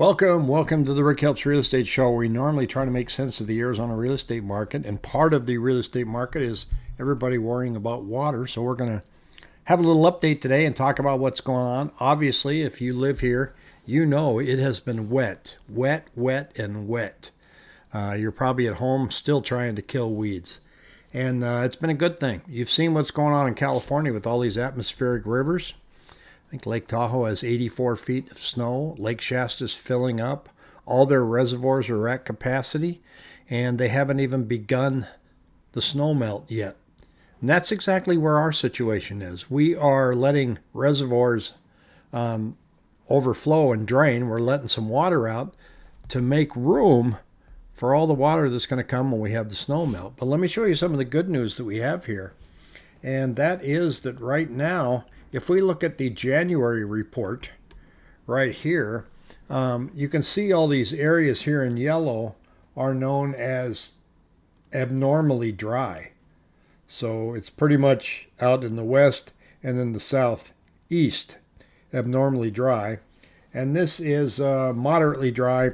Welcome, welcome to the Rick Helps Real Estate Show. We normally try to make sense of the Arizona real estate market, and part of the real estate market is everybody worrying about water. So we're going to have a little update today and talk about what's going on. Obviously, if you live here, you know it has been wet, wet, wet, and wet. Uh, you're probably at home still trying to kill weeds. And uh, it's been a good thing. You've seen what's going on in California with all these atmospheric rivers. I think Lake Tahoe has 84 feet of snow. Lake Shasta is filling up. All their reservoirs are at capacity, and they haven't even begun the snow melt yet. And that's exactly where our situation is. We are letting reservoirs um, overflow and drain. We're letting some water out to make room for all the water that's going to come when we have the snow melt. But let me show you some of the good news that we have here. And that is that right now, if we look at the January report right here, um, you can see all these areas here in yellow are known as abnormally dry. So it's pretty much out in the west and in the southeast, abnormally dry. And this is uh, moderately dry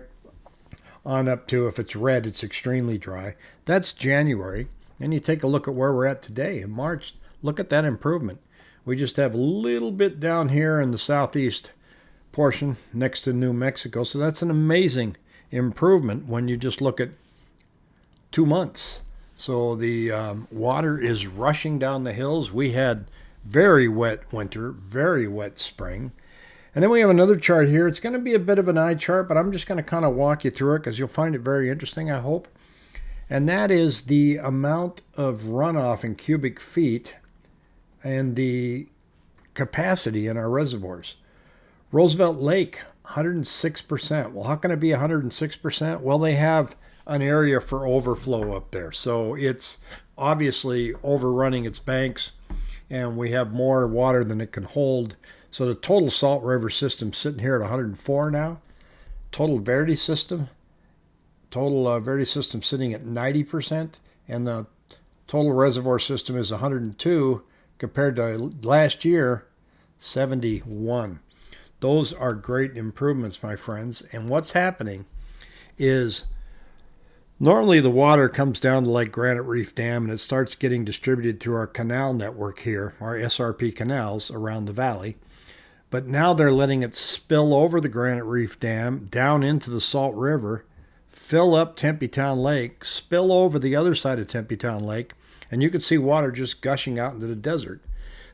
on up to, if it's red, it's extremely dry. That's January. And you take a look at where we're at today in March. Look at that improvement. We just have a little bit down here in the southeast portion next to New Mexico. So that's an amazing improvement when you just look at two months. So the um, water is rushing down the hills. We had very wet winter, very wet spring. And then we have another chart here. It's going to be a bit of an eye chart, but I'm just going to kind of walk you through it because you'll find it very interesting, I hope. And that is the amount of runoff in cubic feet and the capacity in our reservoirs. Roosevelt Lake, 106%. Well, how can it be 106%? Well, they have an area for overflow up there. So it's obviously overrunning its banks, and we have more water than it can hold. So the total Salt River system sitting here at 104 now. Total Verde system, total uh, Verde system sitting at 90%, and the total reservoir system is 102 compared to last year, 71. Those are great improvements, my friends. And what's happening is normally the water comes down to Lake Granite Reef Dam and it starts getting distributed through our canal network here, our SRP canals around the valley. But now they're letting it spill over the Granite Reef Dam down into the Salt River, fill up Tempe Town Lake, spill over the other side of Tempe Town Lake, and you can see water just gushing out into the desert.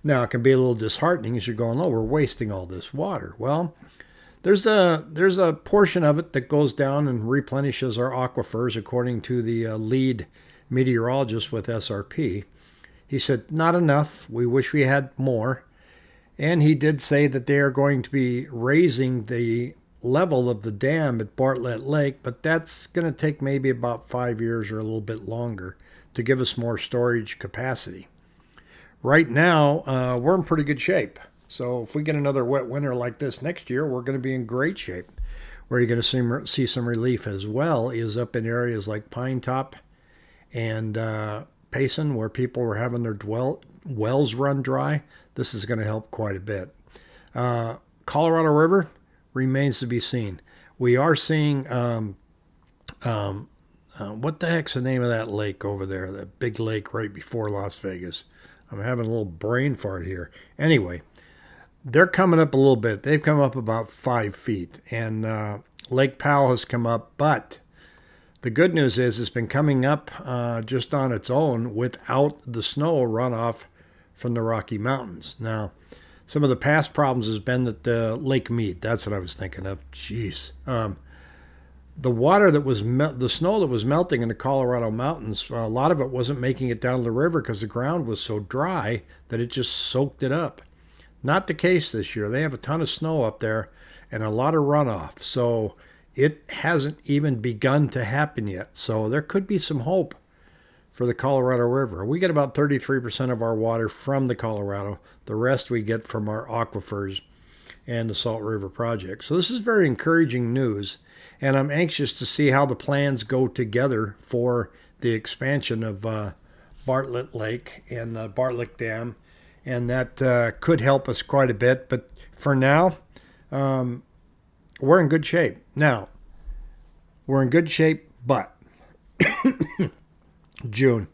Now, it can be a little disheartening as you're going, oh, we're wasting all this water. Well, there's a there's a portion of it that goes down and replenishes our aquifers, according to the uh, lead meteorologist with SRP. He said, not enough. We wish we had more. And he did say that they are going to be raising the level of the dam at Bartlett Lake, but that's going to take maybe about five years or a little bit longer to give us more storage capacity. Right now, uh, we're in pretty good shape. So if we get another wet winter like this next year, we're going to be in great shape. Where you're going to see, see some relief as well is up in areas like Pine Top and uh, Payson, where people were having their dwell, wells run dry. This is going to help quite a bit. Uh, Colorado River remains to be seen. We are seeing um, um, uh, what the heck's the name of that lake over there? That big lake right before Las Vegas. I'm having a little brain fart here. Anyway, they're coming up a little bit. They've come up about five feet, and uh, Lake Powell has come up. But the good news is it's been coming up uh, just on its own without the snow runoff from the Rocky Mountains. Now, some of the past problems has been that the Lake Mead. That's what I was thinking of. Jeez. Um, the water that was the snow that was melting in the Colorado mountains, a lot of it wasn't making it down the river because the ground was so dry that it just soaked it up. Not the case this year. They have a ton of snow up there and a lot of runoff. So it hasn't even begun to happen yet. So there could be some hope for the Colorado River. We get about 33% of our water from the Colorado. The rest we get from our aquifers and the Salt River Project. So this is very encouraging news, and I'm anxious to see how the plans go together for the expansion of uh, Bartlett Lake and the Bartlett Dam, and that uh, could help us quite a bit. But for now, um, we're in good shape. Now, we're in good shape, but June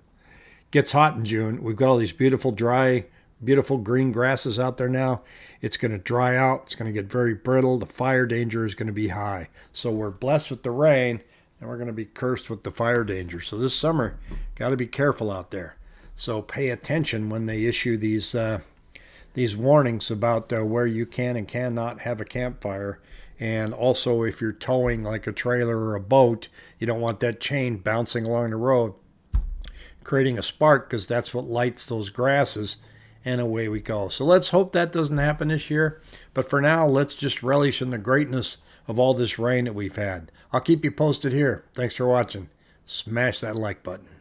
gets hot in June. We've got all these beautiful dry, beautiful green grasses out there now. It's going to dry out. It's going to get very brittle. The fire danger is going to be high. So we're blessed with the rain, and we're going to be cursed with the fire danger. So this summer, got to be careful out there. So pay attention when they issue these uh, these warnings about uh, where you can and cannot have a campfire. And also, if you're towing like a trailer or a boat, you don't want that chain bouncing along the road, creating a spark because that's what lights those grasses. And away we go. So let's hope that doesn't happen this year. But for now, let's just relish in the greatness of all this rain that we've had. I'll keep you posted here. Thanks for watching. Smash that like button.